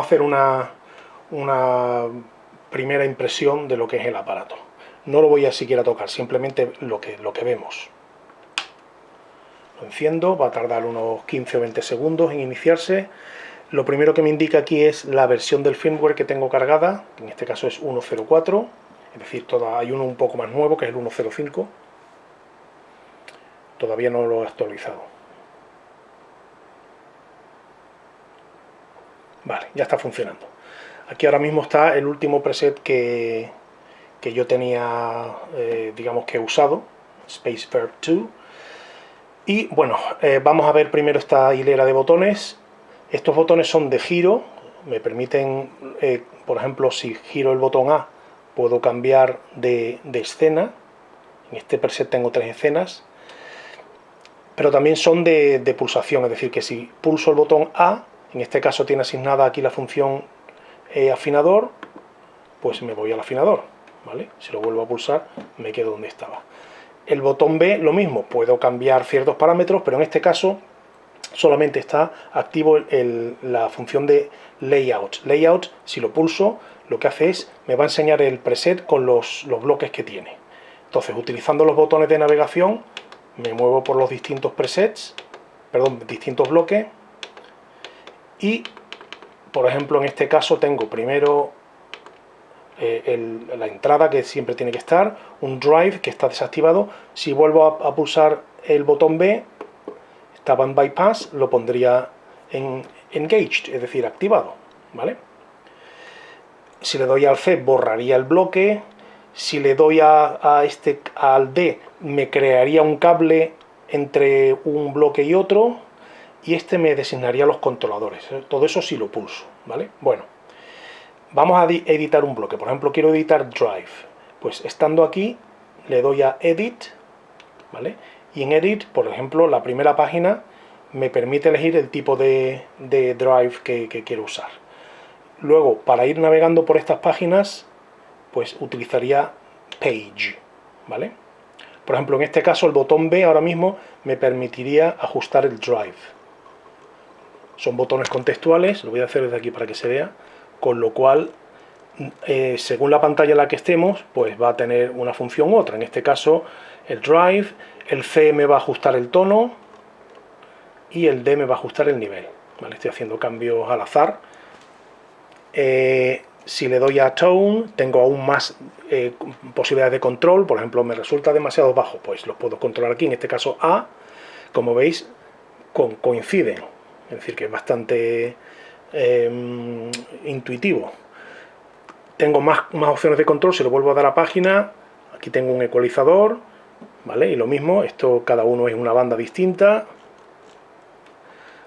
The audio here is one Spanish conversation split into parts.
Hacer una, una primera impresión de lo que es el aparato. No lo voy a siquiera tocar, simplemente lo que, lo que vemos. Lo enciendo, va a tardar unos 15 o 20 segundos en iniciarse. Lo primero que me indica aquí es la versión del firmware que tengo cargada, en este caso es 1.04, es decir, hay uno un poco más nuevo que es el 1.05. Todavía no lo he actualizado. Vale, ya está funcionando. Aquí ahora mismo está el último preset que, que yo tenía, eh, digamos que he usado, Space Verb 2. Y bueno, eh, vamos a ver primero esta hilera de botones. Estos botones son de giro, me permiten, eh, por ejemplo, si giro el botón A, puedo cambiar de, escena. En este preset tengo tres escenas. Pero también son de, de pulsación, es decir, que si pulso el botón A, en este caso tiene asignada aquí la función afinador, pues me voy al afinador. Si lo vuelvo a pulsar, me quedo donde estaba. El botón B, lo mismo, puedo cambiar ciertos parámetros, pero en este caso solamente está activo la función de Layout. Layout, si lo pulso, lo que hace es, me va a enseñar el preset con los, los bloques que tiene. Entonces, utilizando los botones de navegación, me muevo por los distintos presets, perdón, distintos bloques, y, por ejemplo, en este caso tengo primero eh, la entrada que siempre tiene que estar, un drive que está desactivado. Si vuelvo a, pulsar el botón B, estaba en bypass, lo pondría en engaged, es decir, activado. ¿vale? Si le doy al C, borraría el bloque. Si le doy a, este, al D, me crearía un cable entre un bloque y otro. Y este me designaría los controladores. Todo eso si lo pulso. ¿vale? Bueno vamos a editar un bloque, por ejemplo quiero editar Drive, pues estando aquí le doy a Edit, ¿vale? Y en Edit, por ejemplo, la primera página me permite elegir el tipo de, Drive que, quiero usar. Luego, para ir navegando por estas páginas, pues utilizaría Page, ¿vale? Por ejemplo, en este caso el botón B ahora mismo me permitiría ajustar el Drive. Son botones contextuales, lo voy a hacer desde aquí para que se vea con lo cual eh, según la pantalla en la que estemos, pues va a tener una función u otra. En este caso, el drive, el C me va a ajustar el tono y el D me va a ajustar el nivel. Estoy haciendo cambios al azar. Eh, si le doy a tone, tengo aún más eh, posibilidades de control. Por ejemplo, me resulta demasiado bajo, pues los puedo controlar aquí. En este caso A, como veis, coinciden. Es decir, que es bastante Em, intuitivo. Tengo más, más opciones de control, si lo vuelvo a dar a página, aquí tengo un ecualizador, ¿vale? Y lo mismo, esto cada uno es una banda distinta.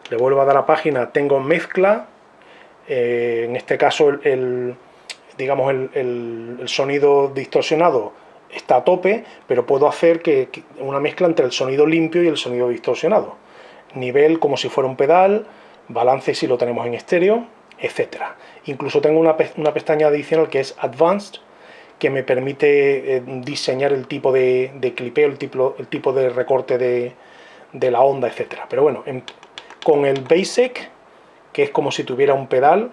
Le vuelvo a dar a página, tengo mezcla, eh, en este caso el, digamos el, sonido distorsionado está a tope, pero puedo hacer que, una mezcla entre el sonido limpio y el sonido distorsionado. Nivel como si fuera un pedal, balance si lo tenemos en estéreo, etcétera. Incluso tengo una, pestaña adicional que es Advanced, que me permite eh, diseñar el tipo de, clipeo, el tipo, el tipo de recorte de, la onda, etcétera. Pero bueno, con el Basic, que es como si tuviera un pedal,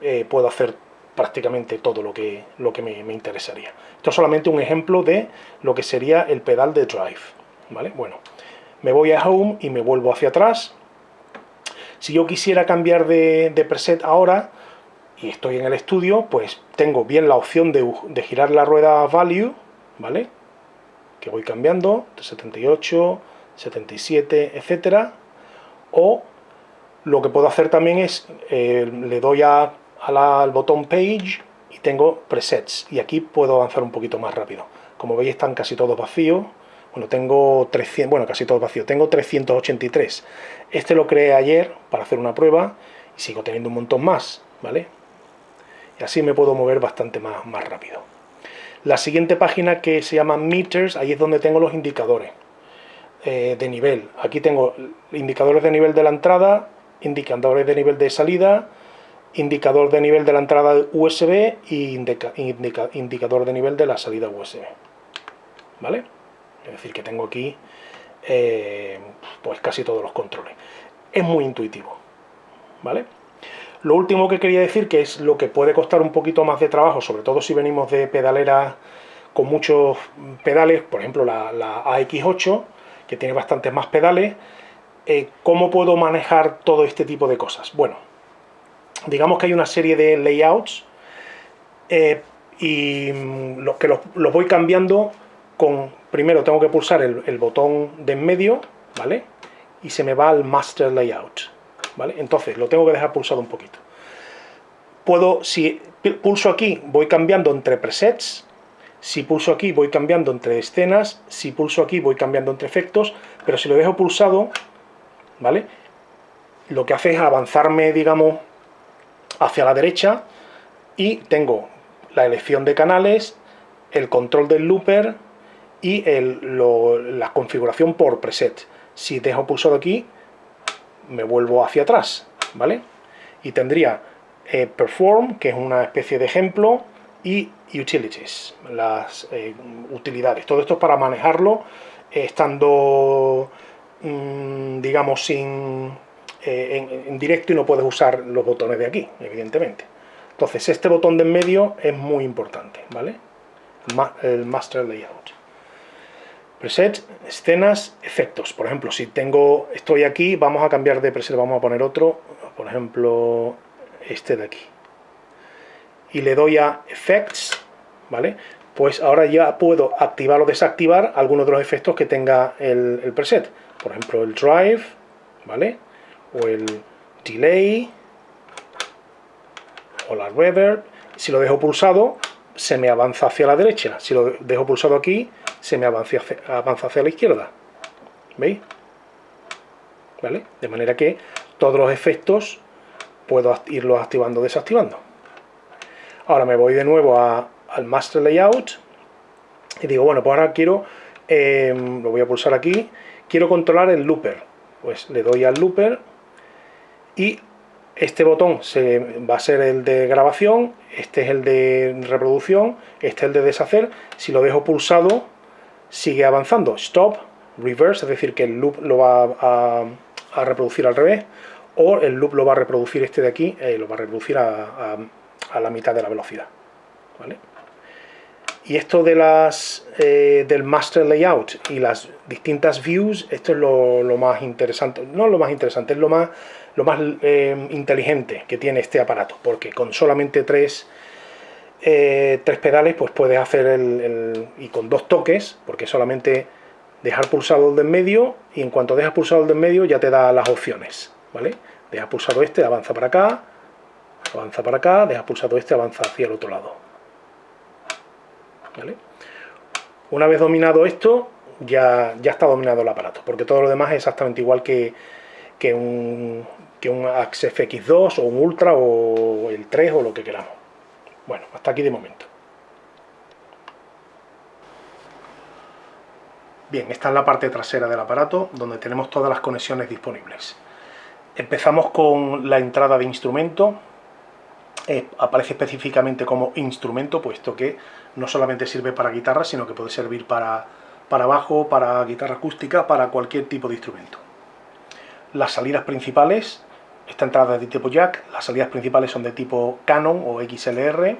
eh, puedo hacer prácticamente todo lo que, lo que me, me, interesaría. Esto es solamente un ejemplo de lo que sería el pedal de Drive. ¿vale? Bueno, me voy a Home y me vuelvo hacia atrás si yo quisiera cambiar de, preset ahora, y estoy en el estudio, pues tengo bien la opción de, girar la rueda Value, ¿vale? Que voy cambiando, de 78, 77, etcétera. O lo que puedo hacer también es, eh, le doy a, al botón Page y tengo presets. Y aquí puedo avanzar un poquito más rápido. Como veis están casi todos vacíos. Bueno, tengo 300, bueno, casi todo vacío, tengo 383. Este lo creé ayer para hacer una prueba y sigo teniendo un montón más, ¿vale? Y así me puedo mover bastante más, más rápido. La siguiente página que se llama Meters, ahí es donde tengo los indicadores eh, de nivel. Aquí tengo indicadores de nivel de la entrada, indicadores de nivel de salida, indicador de nivel de la entrada USB y indicador de nivel de la salida USB. ¿Vale? Es decir, que tengo aquí eh, pues casi todos los controles. Es muy intuitivo, ¿vale? Lo último que quería decir, que es lo que puede costar un poquito más de trabajo, sobre todo si venimos de pedaleras con muchos pedales, por ejemplo la, AX8, que tiene bastantes más pedales, eh, ¿cómo puedo manejar todo este tipo de cosas? Bueno, digamos que hay una serie de layouts eh, y mm, los que los, voy cambiando con, primero tengo que pulsar el, botón de en medio, ¿vale? Y se me va al Master Layout, ¿vale? Entonces lo tengo que dejar pulsado un poquito. Puedo, si pulso aquí, voy cambiando entre presets, si pulso aquí voy cambiando entre escenas, si pulso aquí voy cambiando entre efectos, pero si lo dejo pulsado, ¿vale? Lo que hace es avanzarme, digamos, hacia la derecha y tengo la elección de canales, el control del looper y la configuración por preset. Si dejo pulsado aquí, me vuelvo hacia atrás, ¿vale? Y tendría eh, Perform, que es una especie de ejemplo, y Utilities, las eh, utilidades. Todo esto es para manejarlo eh, estando, mm, digamos, sin, en, directo y no puedes usar los botones de aquí, evidentemente. Entonces, este botón de en medio es muy importante, ¿vale? El Master Layout. Preset, escenas, efectos. Por ejemplo, si tengo, estoy aquí, vamos a cambiar de preset, vamos a poner otro, por ejemplo, este de aquí. Y le doy a Effects, ¿vale? Pues ahora ya puedo activar o desactivar algunos de los efectos que tenga el, el preset. Por ejemplo, el Drive, ¿vale? O el Delay, o la Reverb. Si lo dejo pulsado, se me avanza hacia la derecha. Si lo dejo pulsado aquí, se me avanza hacia, la izquierda. ¿Veis? ¿Vale? De manera que todos los efectos puedo irlos activando o desactivando. Ahora me voy de nuevo al Master Layout y digo, bueno, pues ahora quiero, em, lo voy a pulsar aquí, quiero controlar el looper. Pues le doy al looper y este botón se, va a ser el de grabación, este es el de reproducción, este es el de deshacer. Si lo dejo pulsado, sigue avanzando. Stop, reverse, es decir, que el loop lo va a, reproducir al revés, o el loop lo va a reproducir este de aquí, eh, lo va a reproducir a, la mitad de la velocidad. Y esto de las, eh, del master layout y las distintas views, esto es lo, más interesante, no lo más interesante, es lo más, lo más eh, inteligente que tiene este aparato, porque con solamente tres eh, tres pedales, pues puedes hacer el, y con dos toques, porque solamente dejar pulsado el de en medio, y en cuanto dejas pulsado el de en medio ya te da las opciones, ¿vale? Deja pulsado este, avanza para acá, avanza para acá, deja pulsado este, avanza hacia el otro lado. ¿Vale? Una vez dominado esto, ya, ya está dominado el aparato, porque todo lo demás es exactamente igual que, que un, que un Axe FX2 o un Ultra o el 3 o lo que queramos. Bueno, hasta aquí de momento. Bien, esta es la parte trasera del aparato, donde tenemos todas las conexiones disponibles. Empezamos con la entrada de instrumento. Eh, aparece específicamente como instrumento, puesto que no solamente sirve para guitarra, sino que puede servir para, para bajo, para guitarra acústica, para cualquier tipo de instrumento. Las salidas principales esta entrada es de tipo jack, las salidas principales son de tipo Canon o XLR.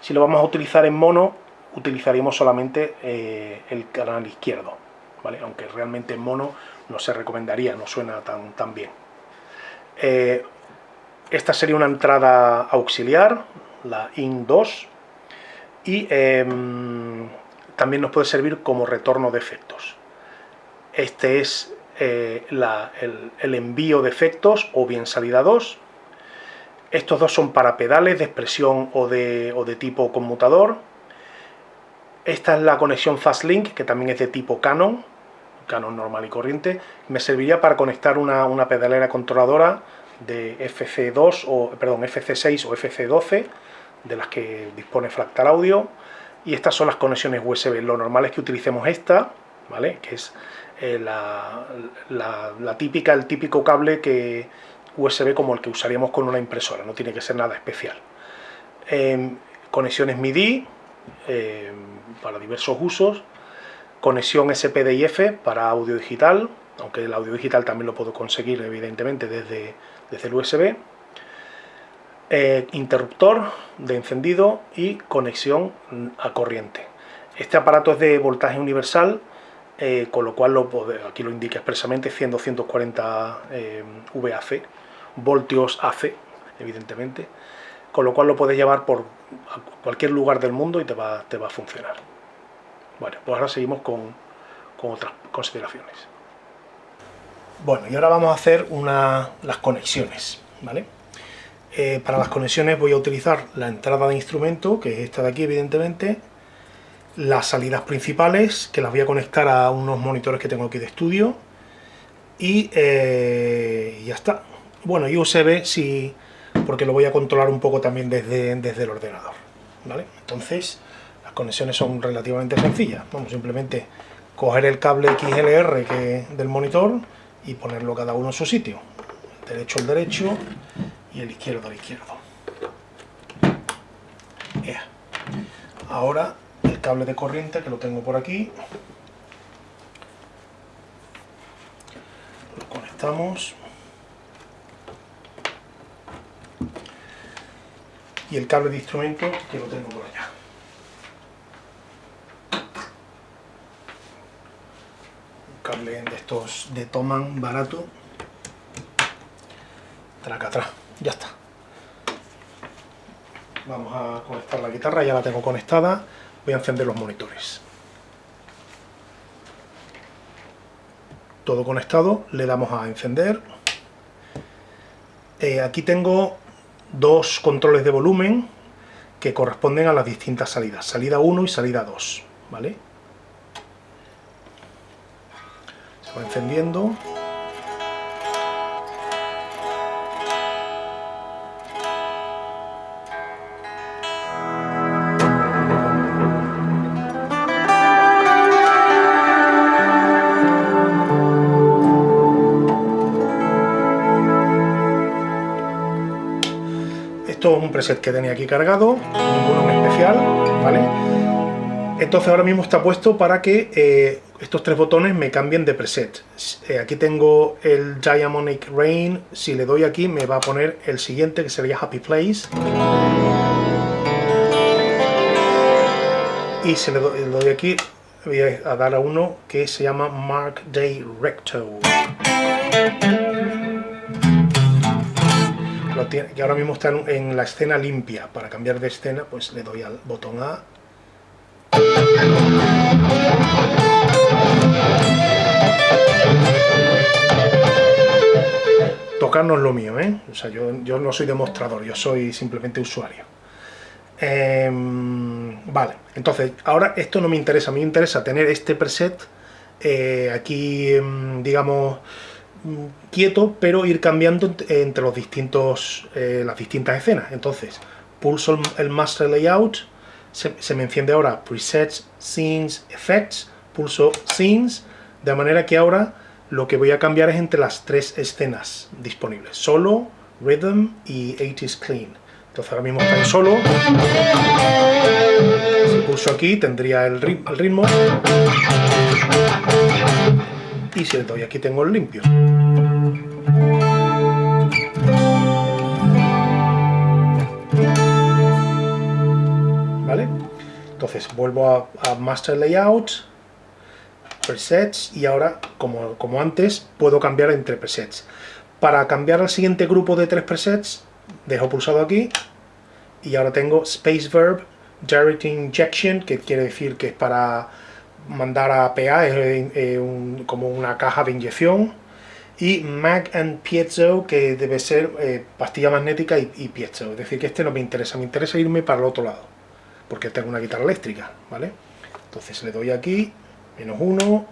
Si lo vamos a utilizar en mono, utilizaríamos solamente eh, el canal izquierdo, ¿vale? aunque realmente en mono no se recomendaría, no suena tan, tan bien. Eh, esta sería una entrada auxiliar, la IN2, y em, también nos puede servir como retorno de efectos. Este es eh, el, envío de efectos o bien salida 2. Estos dos son para pedales de expresión o de, o de tipo conmutador. Esta es la conexión Fastlink, que también es de tipo Canon, Canon normal y corriente. Me serviría para conectar una, una pedalera controladora de FC2 o perdón, FC6 o FC12, de las que dispone Fractal Audio. Y estas son las conexiones USB. Lo normal es que utilicemos esta, ¿vale? Que es eh, la, típica, el típico cable que USB como el que usaríamos con una impresora, no tiene que ser nada especial. Em, conexiones MIDI em, para diversos usos, conexión SPDIF para audio digital, aunque el audio digital también lo puedo conseguir evidentemente desde, desde el USB. Eh, interruptor de encendido y conexión a corriente. Este aparato es de voltaje universal, eh, con lo cual lo, aquí lo indica expresamente 100-240 eh, VAC, voltios AC, evidentemente, con lo cual lo puedes llevar por cualquier lugar del mundo y te va, te va a funcionar. Bueno, pues ahora seguimos con, con otras consideraciones. Bueno, y ahora vamos a hacer una, las conexiones, ¿vale? Eh, para las conexiones voy a utilizar la entrada de instrumento, que es esta de aquí, evidentemente, las salidas principales, que las voy a conectar a unos monitores que tengo aquí de estudio, y eh, ya está. Bueno, y USB sí, porque lo voy a controlar un poco también desde, desde el ordenador, ¿vale? Entonces, las conexiones son relativamente sencillas. Vamos simplemente coger el cable XLR del monitor y ponerlo cada uno en su sitio. Derecho al derecho y el izquierdo al izquierdo. Ahora el cable de corriente que lo tengo por aquí. Lo conectamos. Y el cable de instrumento que lo tengo por allá. cable de estos de Toman barato. Traca atrás. Vamos a conectar la guitarra, ya la tengo conectada. Voy a encender los monitores. Todo conectado, le damos a encender. Eh, aquí tengo dos controles de volumen que corresponden a las distintas salidas, salida 1 y salida 2, ¿vale? encendiendo. Esto es preset que tenía aquí cargado, ninguno en especial, ¿vale? Entonces ahora mismo está puesto para que eh, estos tres botones me cambien de preset. Eh, aquí tengo el Diamonic Rain, si le doy aquí me va a poner el siguiente que sería Happy Place. Y si le doy, aquí, voy a dar a uno que se llama Mark Day Recto. Que ahora mismo está en la escena limpia. Para cambiar de escena, pues le doy al botón A Tocar no es lo mío, ¿eh? O sea, yo, no soy demostrador, yo soy simplemente usuario. Em, vale, entonces, ahora esto no me interesa, a mí me interesa tener este preset eh, aquí, em, digamos, quieto, pero ir cambiando entre los distintos, eh, las distintas escenas. Entonces, pulso el Master Layout, se, me enciende ahora Presets, Scenes, Effects, pulso Scenes, de manera que ahora lo que voy a cambiar es entre las tres escenas disponibles, Solo, Rhythm y 80 Clean. Entonces ahora mismo está en Solo, si pulso aquí tendría el, el ritmo, y si le doy aquí tengo el limpio. Entonces vuelvo a, Master Layout, Presets, y ahora, como, como antes, puedo cambiar entre presets. Para cambiar al siguiente grupo de tres presets, dejo pulsado aquí, y ahora tengo Space Verb Direct Injection, que quiere decir que es para mandar a PA, es eh, como una caja de inyección, y Mag and Piezo, que debe ser eh, pastilla magnética y, piezo, es decir, que este no me interesa, me interesa irme para el otro lado porque tengo una guitarra eléctrica, ¿vale? Entonces le doy aquí, menos uno,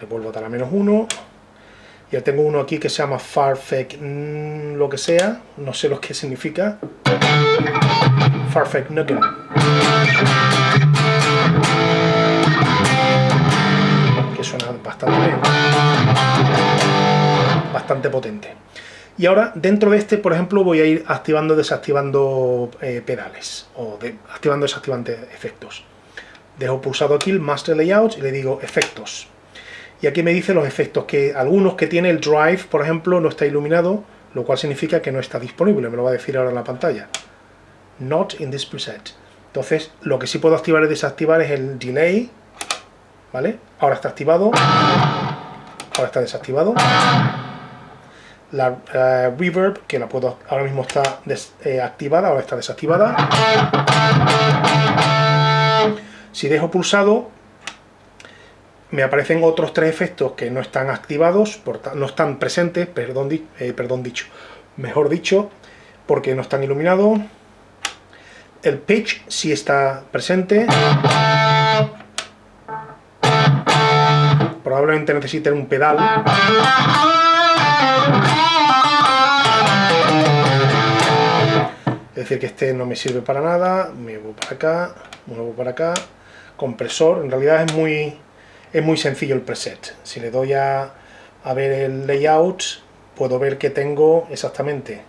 le vuelvo a dar a menos uno, ya tengo uno aquí que se llama Farfetch mm, lo que sea, no sé lo que significa, Farfetch Nugget. Suena bastante bastante potente. Y ahora, dentro de este, por ejemplo, voy a ir activando, desactivando eh, pedales, o activando, desactivando efectos. Dejo pulsado aquí el Master Layout y le digo Efectos. Y aquí me dice los efectos, que algunos que tiene el Drive, por ejemplo, no está iluminado, lo cual significa que no está disponible, me lo va a decir ahora en la pantalla. Not in this preset. Entonces, lo que sí puedo activar y desactivar es el delay, ¿vale? Ahora está activado, ahora está desactivado. La eh, reverb, que la puedo, ahora mismo está eh, activada, ahora está desactivada. Si dejo pulsado, me aparecen otros tres efectos que no están activados, no están presentes, perdón, eh, perdón dicho, mejor dicho, porque no están iluminados el pitch sí está presente. Probablemente necesiten un pedal. Es decir, que este no me sirve para nada. Me muevo para acá, me muevo para acá. Compresor, en realidad es muy, es muy sencillo el preset. Si le doy a, a ver el layout, puedo ver que tengo exactamente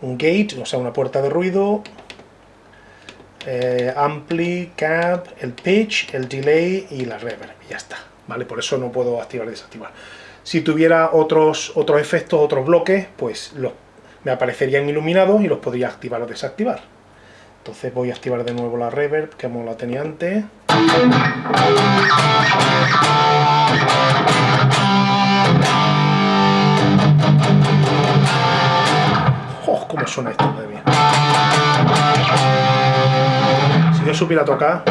un gate, o sea, una puerta de ruido, eh, ampli, cap, el pitch, el delay y la reverb, y ya está, ¿vale? Por eso no puedo activar y desactivar. Si tuviera otros, otros efectos, otros bloques, pues los, me aparecerían iluminados y los podría activar o desactivar. Entonces voy a activar de nuevo la reverb, que como la tenía antes. ¡Oh, cómo suena esto, madre mía! yo supiera tocar...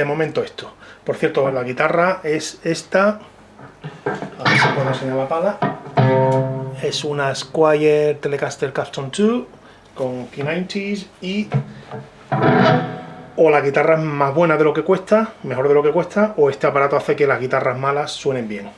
de momento esto. Por cierto, la guitarra es esta, a ver si puedo es una Squire Telecaster Custom 2 con P90s y o la guitarra es más buena de lo que cuesta, mejor de lo que cuesta, o este aparato hace que las guitarras malas suenen bien.